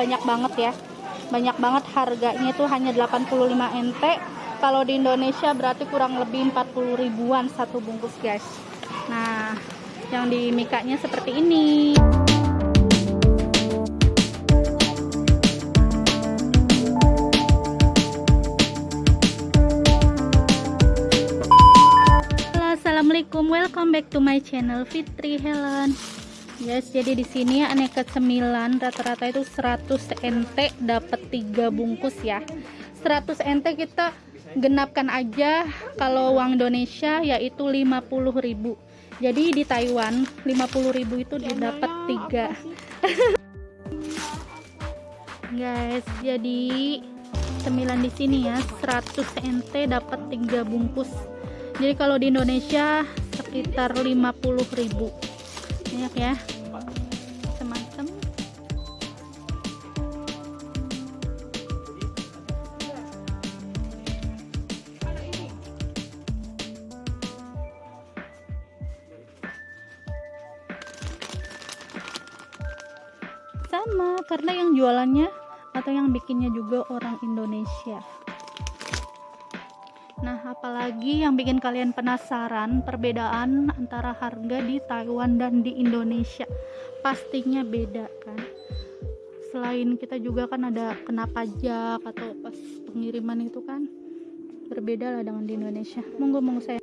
banyak banget ya. Banyak banget harganya itu hanya 85 NT kalau di Indonesia berarti kurang lebih 40 ribuan satu bungkus guys. Nah yang di mikanya seperti ini. Assalamualaikum, welcome back to my channel Fitri Helen Guys, jadi di sini aneka cemilan rata-rata itu 100 NT dapat 3 bungkus ya. 100 NT kita genapkan aja kalau uang Indonesia yaitu 50.000. Jadi di Taiwan 50.000 itu didapat 3. Guys, jadi cemilan di sini ya 100 NT dapat 3 bungkus. Jadi kalau di Indonesia sekitar 50.000 banyak ya sama karena yang jualannya atau yang bikinnya juga orang Indonesia Nah, apalagi yang bikin kalian penasaran perbedaan antara harga di Taiwan dan di Indonesia. Pastinya beda kan. Selain kita juga kan ada kena pajak atau pas pengiriman itu kan berbeda lah dengan di Indonesia. Monggo monggo saya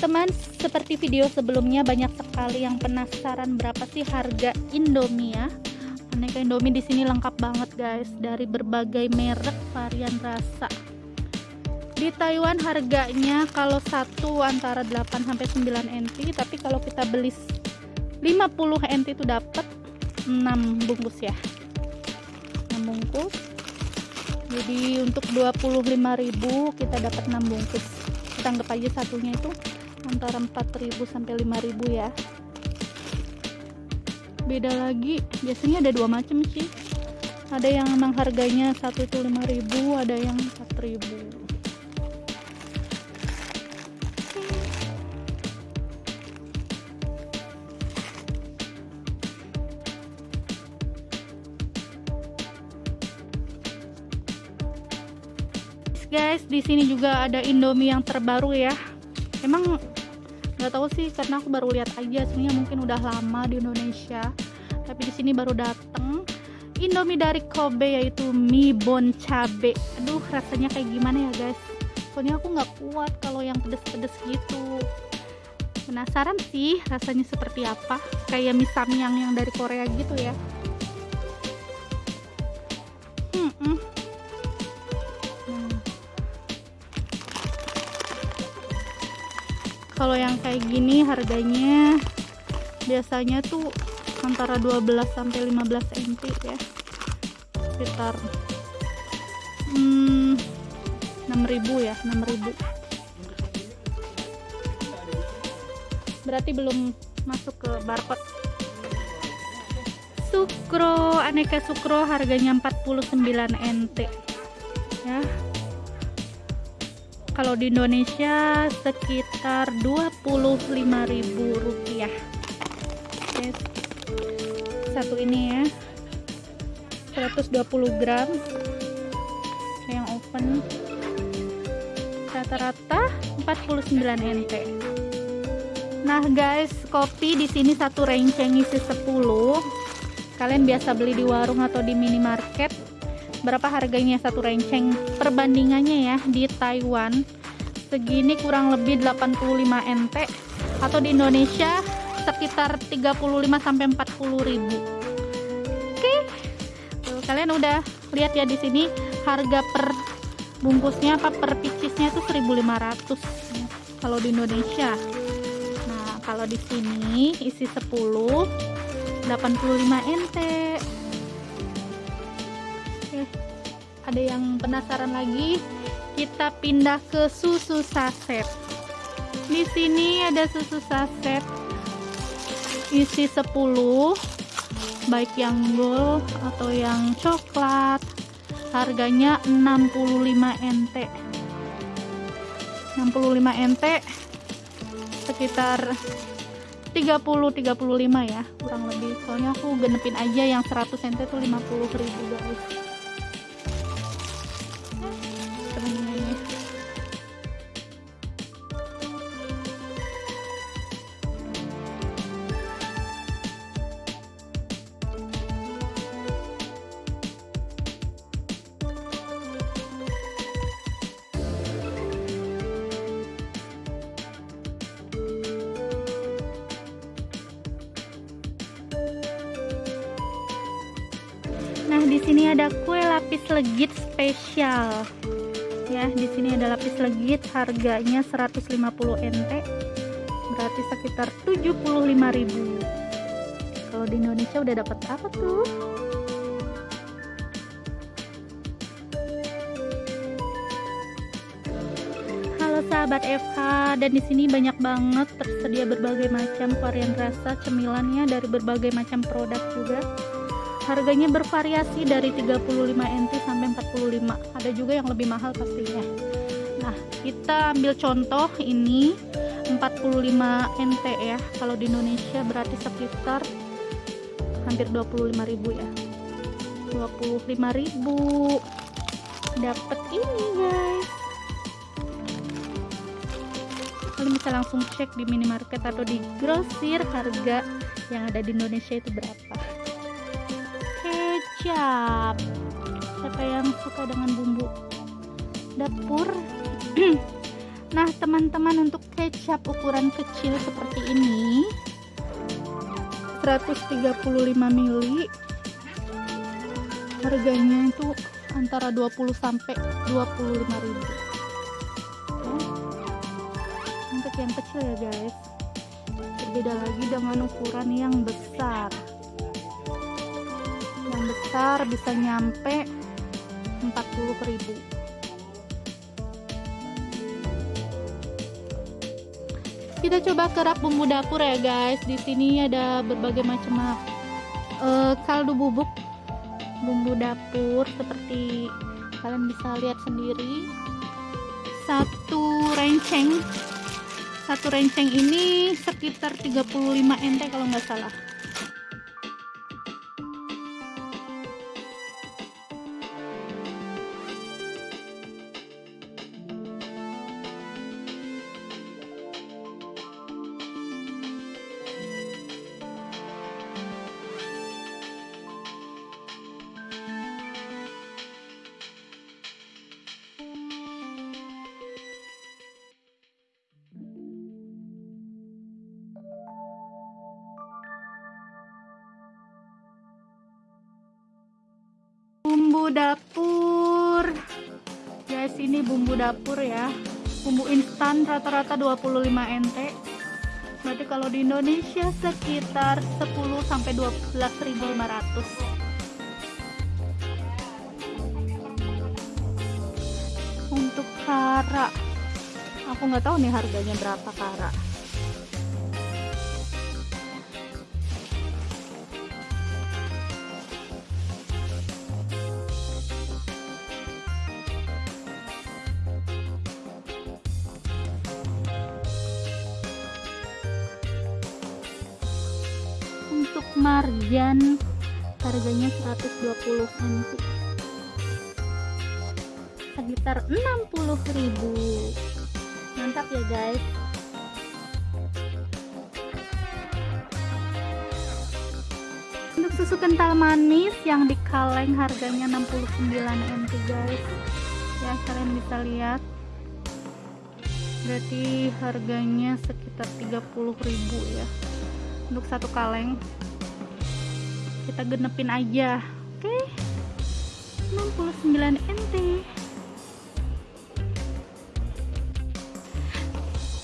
teman-teman, seperti video sebelumnya banyak sekali yang penasaran berapa sih harga Indomie ya. Aneka Indomie di sini lengkap banget, guys, dari berbagai merek, varian rasa. Di Taiwan harganya kalau satu antara 8 sampai 9 NT, tapi kalau kita beli 50 NT itu dapat 6 bungkus ya. 6 bungkus. Jadi untuk 25.000 kita dapat 6 bungkus kita anggap aja satunya itu antara 4000 sampai 5000 ya. Beda lagi biasanya ada dua macam sih. Ada yang memang harganya satu itu 5000 ada yang 4000 guys di sini juga ada Indomie yang terbaru ya emang nggak tahu sih karena aku baru lihat aja sebenarnya mungkin udah lama di Indonesia. Tapi di sini baru dateng. Indomie dari Kobe yaitu mie bon cabe. Aduh rasanya kayak gimana ya guys? Soalnya aku nggak kuat kalau yang pedes-pedes gitu. Penasaran sih rasanya seperti apa? Kayak mie samyang yang dari Korea gitu ya kalau yang kayak gini harganya biasanya tuh antara 12 sampai 15 NT ya. Sekitar hmm, 6000 ya 6000 berarti belum masuk ke barcode. Sukro aneka sukro harganya 49 NT ya. Kalau di Indonesia sekitar 25.000 rupiah. Yes. satu ini ya. 120 gram. Yang open. Rata-rata 49 NT nah guys kopi di sini satu renceng isi 10 kalian biasa beli di warung atau di minimarket. Berapa harganya satu renceng perbandingannya ya di Taiwan segini kurang lebih 85 NT atau di Indonesia sekitar 35 sampai 40 ribu. Oke. Tuh, kalian udah lihat ya di sini harga per bungkusnya apa per picisnya itu 1500 kalau di Indonesia. Nah kalau di sini isi 10 85 NT ada yang penasaran lagi kita pindah ke susu saset. Di sini ada susu saset. Isi 10 baik yang gold atau yang coklat. Harganya 65 NT 65 NT sekitar 30 35 ya kurang lebih. Soalnya aku genepin aja yang 100 cm tuh 50 ribu guys di sini ada kue lapis legit spesial. Ya, di sini ada lapis legit harganya 150 NT. Berarti sekitar 75.000. Kalau di Indonesia udah dapat apa tuh? Halo sahabat FH, dan di sini banyak banget tersedia berbagai macam varian rasa cemilannya dari berbagai macam produk juga harganya bervariasi dari 35 NT sampai 45 ada juga yang lebih mahal pastinya. Nah kita ambil contoh ini 45 NT ya. Kalau di Indonesia berarti sekitar hampir 25.000 ya. 25.000 dapat ini guys. Kalian bisa langsung cek di minimarket atau di grosir harga yang ada di Indonesia itu berapa kecap siapa yang suka dengan bumbu dapur? Nah teman-teman untuk kecap ukuran kecil seperti ini 135 ml harganya itu antara 20 sampai 25 ribu. Untuk yang kecil ya guys. Berbeda lagi dengan ukuran yang besar besar bisa nyampe 40.000 kita coba kerap bumbu dapur ya guys. Di sini ada berbagai macam uh, kaldu bubuk bumbu dapur seperti kalian bisa lihat sendiri. Satu renceng satu renceng ini sekitar 35 nt kalau nggak salah dapur. Guys ini bumbu dapur ya. Bumbu instan rata-rata 25 NT. Berarti kalau di Indonesia sekitar 10 sampai 12.500 untuk kara. Aku nggak tahu nih harganya berapa kara untuk marjan. Harganya 120 NT sekitar 60.000 mantap ya guys. Untuk susu kental manis yang di kaleng harganya 69 NT guys. Ya kalian bisa lihat. Berarti harganya sekitar 30.000 ya untuk satu kaleng. Kita genepin aja oke? Okay. 69 NT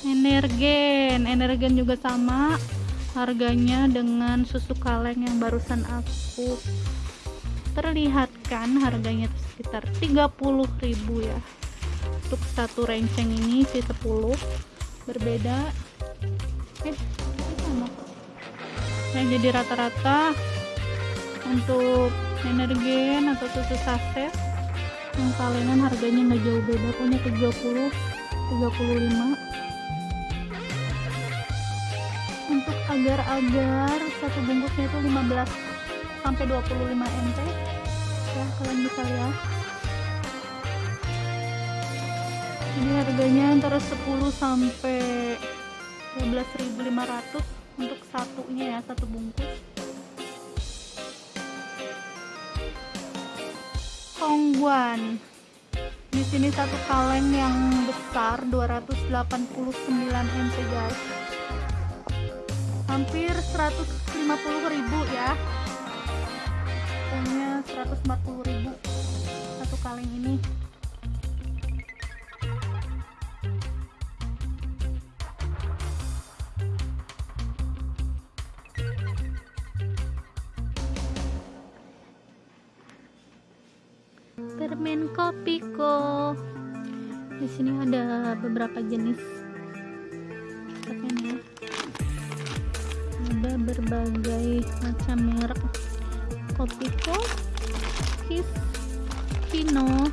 energen energen juga sama. Harganya dengan susu kaleng yang barusan aku memperlihatkan harganya sekitar 30.000 ya. Untuk satu renceng ini C10 berbeda. Eh nah jadi rata-rata untuk energen atau susu saset. Yang kalengan harganya nggak jauh beda punya 30 35 untuk agar-agar satu bungkusnya itu 15 sampai 25 nt ya kalian bisa lihat. Ini harganya antara 10 sampai 12.500 untuk satunya ya satu bungkus. Hongguan di sini satu kaleng yang besar 289 nt guys. Hampir 150.000 ya. Punya 140.000 satu kaleng ini permen kopiko di sini ada beberapa jenis permen ya ada berbagai macam merek. Kopiko kis kino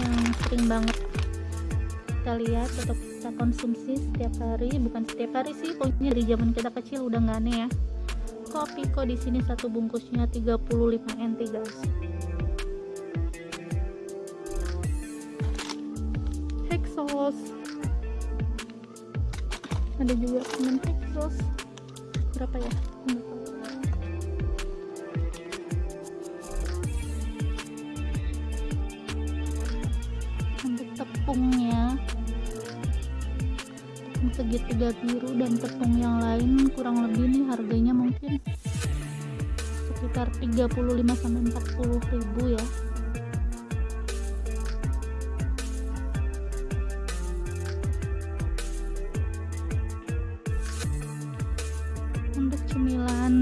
yang sering banget kita lihat atau kita konsumsi setiap hari. Bukan setiap hari sih pokoknya di zaman kita kecil udah nggak aneh ya. Kopiko di sini satu bungkusnya 35 n 3 Texas. Ada juga permen Texas. Berapa ya? Untuk tepungnya. Segitiga biru dan tepung yang lain kurang lebih nih harganya mungkin sekitar 35 sampai 40 ribu ya.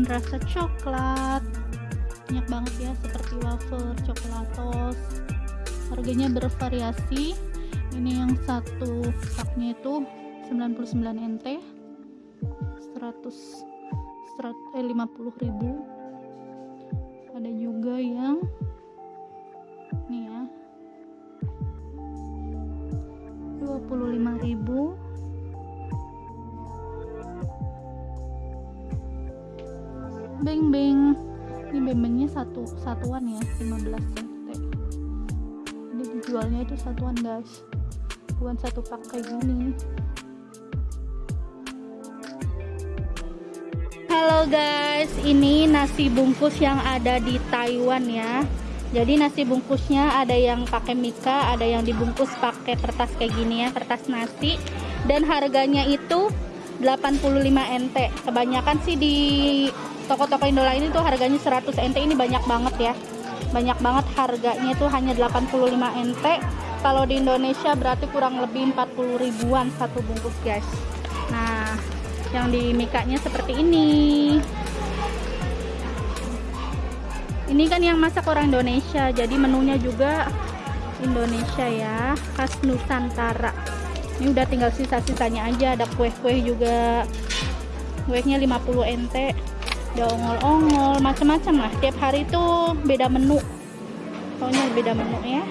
Rasa coklat. Banyak banget ya seperti wafer, coklatos. Harganya bervariasi. Ini yang satu paknya itu 99 NT. 100 100 eh, 50 ribu. Ada juga yang nih ya 25 ribu beng beng ini beng bengnya satu satuan ya 15 cm. Ini dijualnya itu satuan guys. Bukan satu pak kayak gini. Halo guys. Ini nasi bungkus yang ada di Taiwan ya. Jadi nasi bungkusnya ada yang pakai mika ada yang dibungkus pakai kertas kayak gini ya kertas nasi. Dan harganya itu 85 NT kebanyakan sih di toko-toko Indo lain itu harganya 100 NT ini banyak banget ya. Banyak banget harganya itu hanya 85 NT kalau di Indonesia berarti kurang lebih 40 ribuan satu bungkus guys. Nah yang di mikanya seperti ini. Ini kan yang masak orang Indonesia jadi menunya juga Indonesia ya khas Nusantara ini udah tinggal sisa-sisanya aja ada kue-kue juga. Kuenya 50 NT. Ada ongol-ongol macam-macam lah. Tiap hari itu beda menu. Pokoknya beda menu ya